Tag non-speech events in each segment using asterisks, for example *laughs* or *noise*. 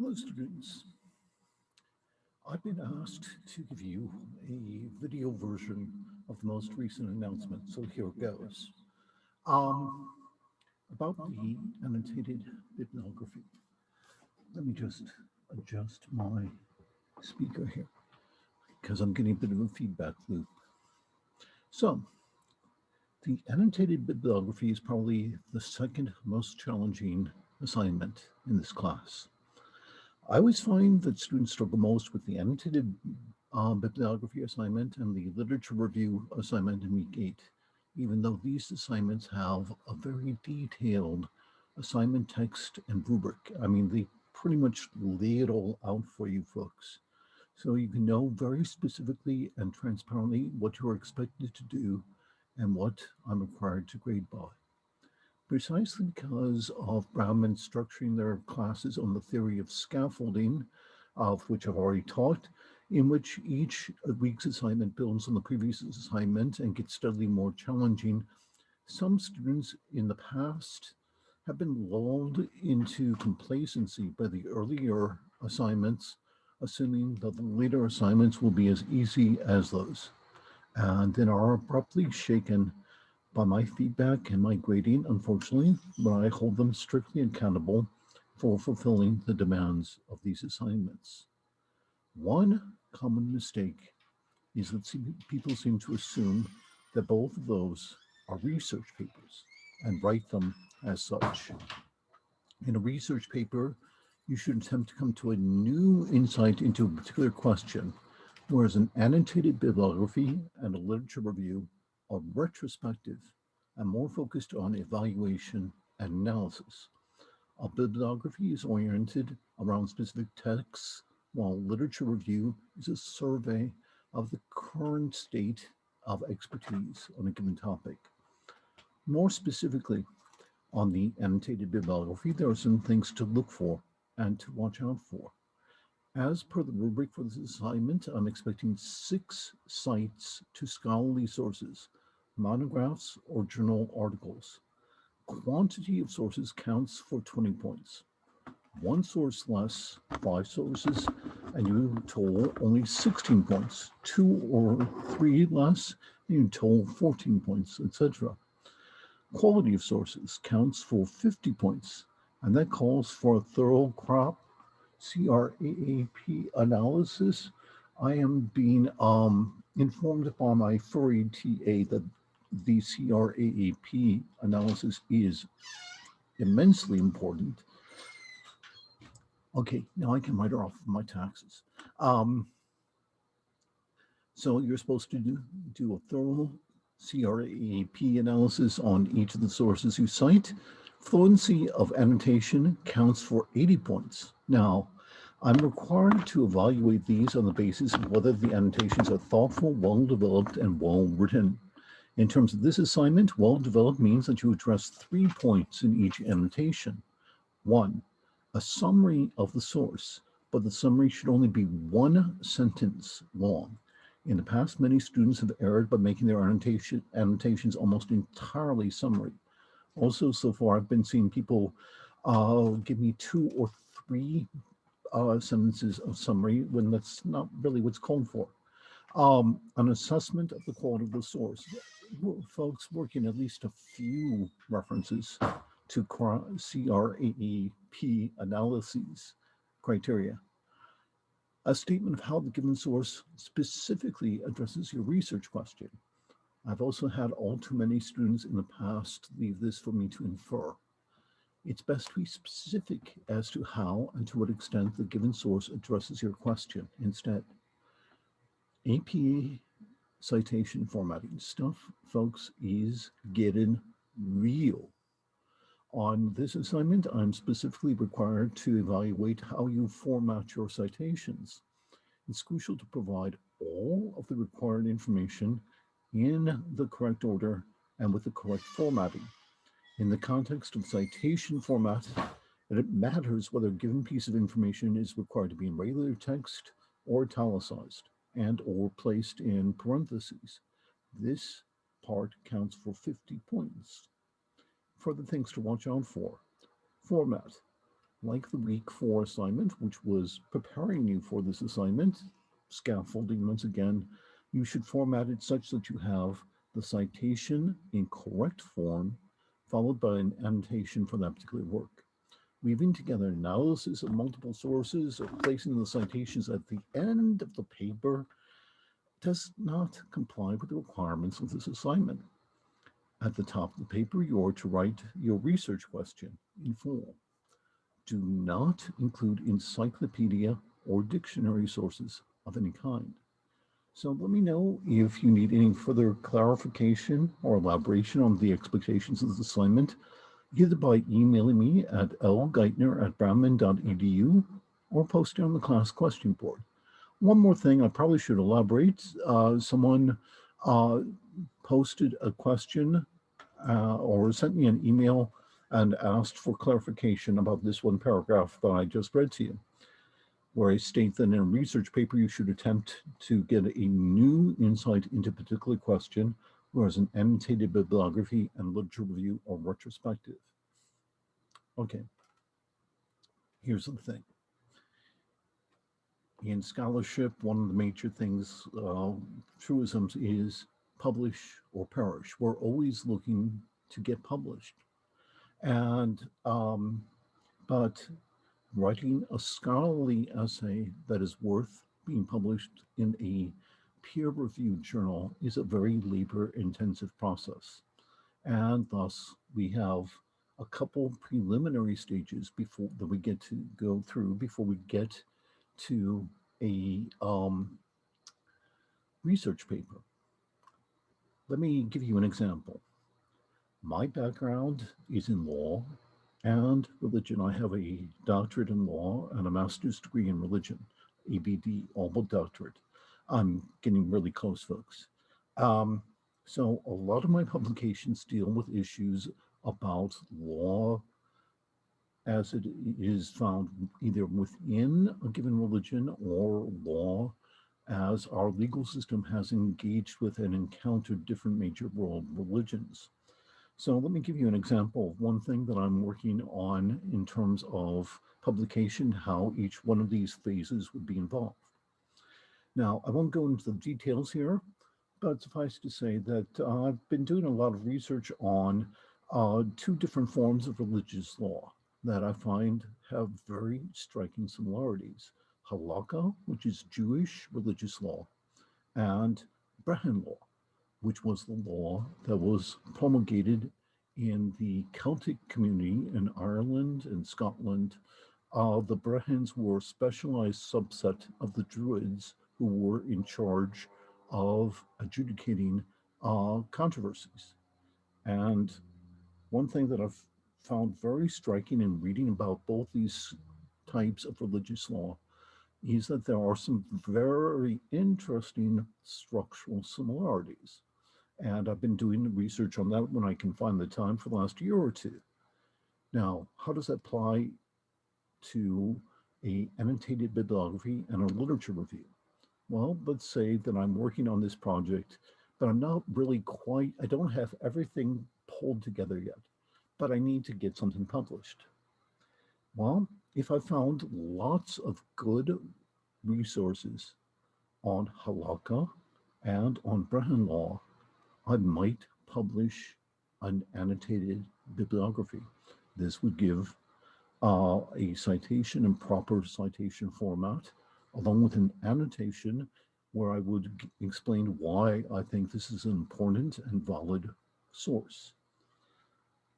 Hello students. I've been asked to give you a video version of the most recent announcement, so here it goes. Um, about the annotated bibliography. Let me just adjust my speaker here because I'm getting a bit of a feedback loop. So the annotated bibliography is probably the second most challenging assignment in this class. I always find that students struggle most with the annotated um, bibliography assignment and the literature review assignment in week eight, even though these assignments have a very detailed assignment text and rubric. I mean, they pretty much lay it all out for you folks. So you can know very specifically and transparently what you're expected to do and what I'm required to grade by precisely because of Brownman structuring their classes on the theory of scaffolding, of which I've already talked, in which each week's assignment builds on the previous assignment and gets steadily more challenging. Some students in the past have been lulled into complacency by the earlier assignments, assuming that the later assignments will be as easy as those, and then are abruptly shaken by my feedback and my grading, unfortunately, but I hold them strictly accountable for fulfilling the demands of these assignments. One common mistake is that people seem to assume that both of those are research papers and write them as such. In a research paper, you should attempt to come to a new insight into a particular question, whereas an annotated bibliography and a literature review are retrospective and more focused on evaluation and analysis. A bibliography is oriented around specific texts, while literature review is a survey of the current state of expertise on a given topic. More specifically, on the annotated bibliography, there are some things to look for and to watch out for. As per the rubric for this assignment, I'm expecting six cites to scholarly sources monographs, or journal articles. Quantity of sources counts for 20 points. One source less, five sources, and you total only 16 points. Two or three less, and you total 14 points, etc. Quality of sources counts for 50 points, and that calls for a thorough crop CRAAP analysis. I am being um, informed by my furry TA that the CRAAP analysis is immensely important. Okay, now I can write off my taxes. Um, so you're supposed to do, do a thorough CRAAP analysis on each of the sources you cite. Fluency of annotation counts for 80 points. Now, I'm required to evaluate these on the basis of whether the annotations are thoughtful, well-developed, and well-written. In terms of this assignment, well-developed means that you address three points in each annotation. One, a summary of the source, but the summary should only be one sentence long. In the past, many students have erred by making their annotation, annotations almost entirely summary. Also, so far, I've been seeing people uh, give me two or three uh, sentences of summary when that's not really what's called for. Um, an assessment of the quality of the source folks working at least a few references to CRAAP analyses criteria. A statement of how the given source specifically addresses your research question. I've also had all too many students in the past leave this for me to infer. It's best to be specific as to how and to what extent the given source addresses your question instead. APA citation formatting stuff, folks, is getting real. On this assignment, I'm specifically required to evaluate how you format your citations. It's crucial to provide all of the required information in the correct order and with the correct formatting. In the context of citation format, it matters whether a given piece of information is required to be in regular text or italicized and or placed in parentheses. This part counts for 50 points. Further things to watch out for. Format. like the week four assignment, which was preparing you for this assignment, scaffolding once again, you should format it such that you have the citation in correct form, followed by an annotation for that particular work. Weaving together analysis of multiple sources or placing the citations at the end of the paper does not comply with the requirements of this assignment. At the top of the paper, you are to write your research question in full. Do not include encyclopedia or dictionary sources of any kind. So let me know if you need any further clarification or elaboration on the expectations of this assignment, either by emailing me at lgeithner at brownman.edu or posting on the class question board. One more thing I probably should elaborate. Uh, someone uh, posted a question uh, or sent me an email and asked for clarification about this one paragraph that I just read to you, where I state that in a research paper, you should attempt to get a new insight into a particular question, whereas an annotated bibliography and literature review are retrospective. Okay, here's the thing in scholarship, one of the major things, uh, truisms is publish or perish. We're always looking to get published. And, um, but writing a scholarly essay that is worth being published in a peer-reviewed journal is a very labor-intensive process. And thus we have a couple preliminary stages before that we get to go through before we get to a um, research paper. Let me give you an example. My background is in law and religion. I have a doctorate in law and a master's degree in religion, ABD, all but doctorate. I'm getting really close, folks. Um, so a lot of my *laughs* publications deal with issues about law, as it is found either within a given religion or law as our legal system has engaged with and encountered different major world religions. So let me give you an example of one thing that I'm working on in terms of publication, how each one of these phases would be involved. Now, I won't go into the details here, but suffice to say that uh, I've been doing a lot of research on uh, two different forms of religious law that I find have very striking similarities. Halakha, which is Jewish religious law, and Brehon law, which was the law that was promulgated in the Celtic community in Ireland and Scotland. Uh, the Brehons were a specialized subset of the Druids who were in charge of adjudicating uh, controversies. And one thing that I've found very striking in reading about both these types of religious law is that there are some very interesting structural similarities. And I've been doing research on that when I can find the time for the last year or two. Now, how does that apply to a annotated bibliography and a literature review? Well, let's say that I'm working on this project, but I'm not really quite, I don't have everything pulled together yet but I need to get something published. Well, if I found lots of good resources on halakha and on Brehon law, I might publish an annotated bibliography. This would give uh, a citation in proper citation format, along with an annotation where I would explain why I think this is an important and valid source.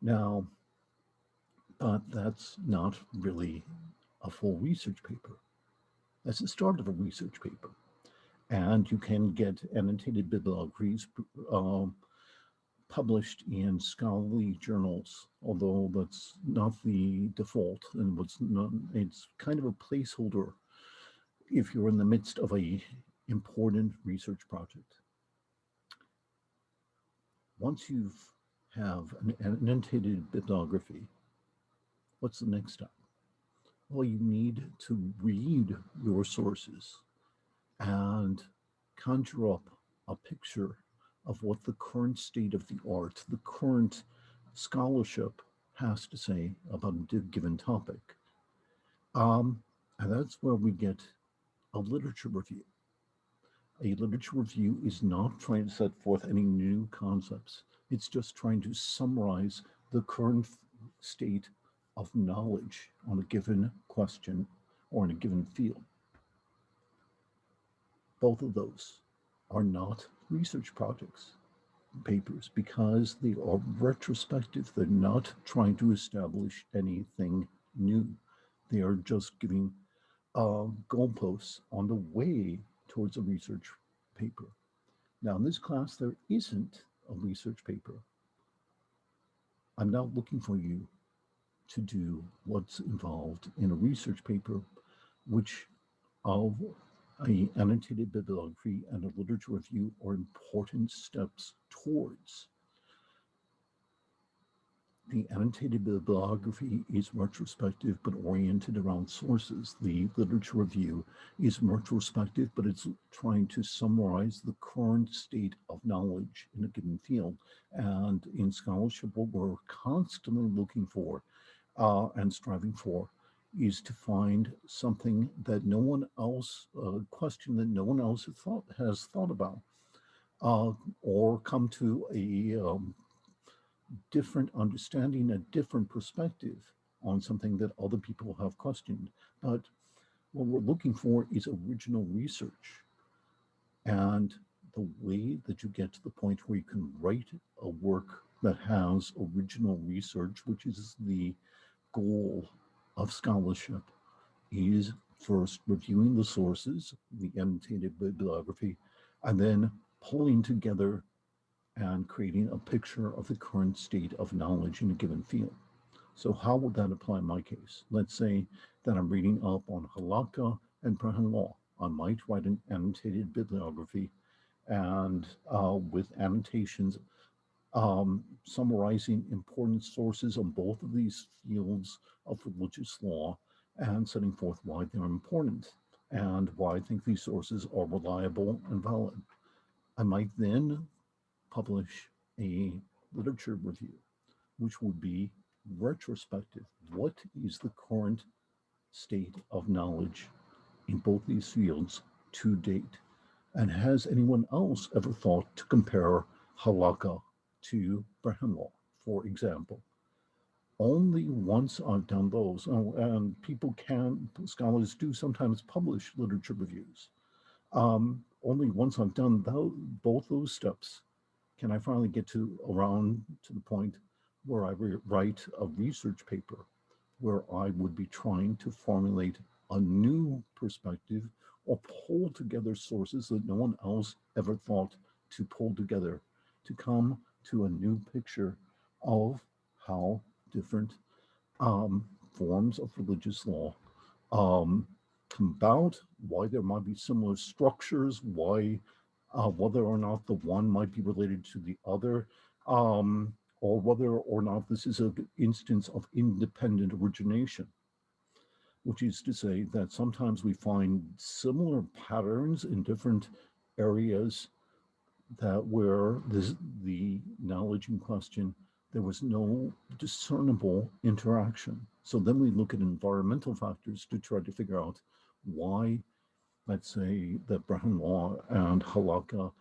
Now, but that's not really a full research paper. That's the start of a research paper. And you can get annotated bibliographies uh, published in scholarly journals, although that's not the default and what's not, it's kind of a placeholder if you're in the midst of a important research project. Once you've an annotated bibliography, what's the next step? Well, you need to read your sources and conjure up a picture of what the current state of the art, the current scholarship has to say about a given topic. Um, and that's where we get a literature review. A literature review is not trying to set forth any new concepts. It's just trying to summarize the current state of knowledge on a given question or in a given field. Both of those are not research projects, papers, because they are retrospective. They're not trying to establish anything new. They are just giving uh, goalposts on the way towards a research paper. Now, in this class, there isn't a research paper. I'm not looking for you to do what's involved in a research paper, which of a annotated bibliography and a literature review are important steps towards the annotated bibliography is retrospective but oriented around sources. The literature review is retrospective, but it's trying to summarize the current state of knowledge in a given field. And in scholarship, what we're constantly looking for uh, and striving for is to find something that no one else, a question that no one else has thought, has thought about, uh, or come to a um, different understanding, a different perspective on something that other people have questioned. But what we're looking for is original research. And the way that you get to the point where you can write a work that has original research, which is the goal of scholarship, is first reviewing the sources, the annotated bibliography, and then pulling together and creating a picture of the current state of knowledge in a given field. So how would that apply in my case? Let's say that I'm reading up on halakha and Brehon law. I might write an annotated bibliography and uh, with annotations um, summarizing important sources on both of these fields of religious law and setting forth why they're important and why I think these sources are reliable and valid. I might then publish a literature review, which would be retrospective. What is the current state of knowledge in both these fields to date? And has anyone else ever thought to compare halakha to Brehon law, for example? Only once I've done those, oh, and people can, scholars do sometimes publish literature reviews. Um, only once I've done those, both those steps can I finally get to around to the point where I write a research paper where I would be trying to formulate a new perspective or pull together sources that no one else ever thought to pull together to come to a new picture of how different um, forms of religious law um, come about, why there might be similar structures, why uh, whether or not the one might be related to the other, um, or whether or not this is an instance of independent origination, which is to say that sometimes we find similar patterns in different areas that where this, the knowledge in question, there was no discernible interaction. So then we look at environmental factors to try to figure out why let's say that Brehon law and halakha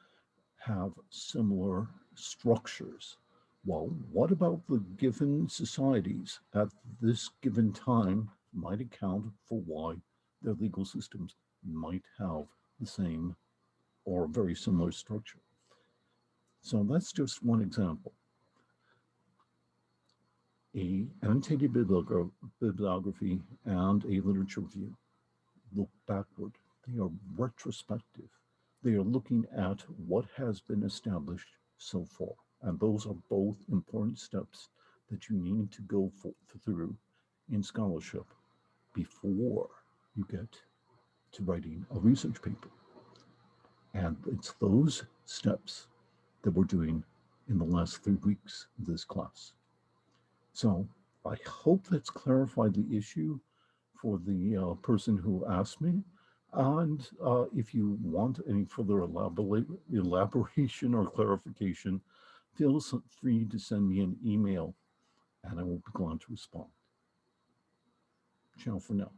have similar structures. Well, what about the given societies at this given time might account for why their legal systems might have the same or very similar structure. So that's just one example. A annotated bibliography and a literature review look backward they are retrospective. They are looking at what has been established so far. And those are both important steps that you need to go for, through in scholarship before you get to writing a research paper. And it's those steps that we're doing in the last three weeks of this class. So I hope that's clarified the issue for the uh, person who asked me. And uh, if you want any further *laughs* elaboration or clarification, feel free to send me an email and I will be glad to respond. Ciao for now.